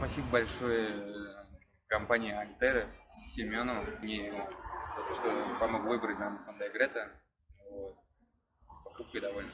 Спасибо большое э, компании Альтера, Семену, мне за то, что помог выбрать нам Hyundai Greta. Вот. С покупкой довольны.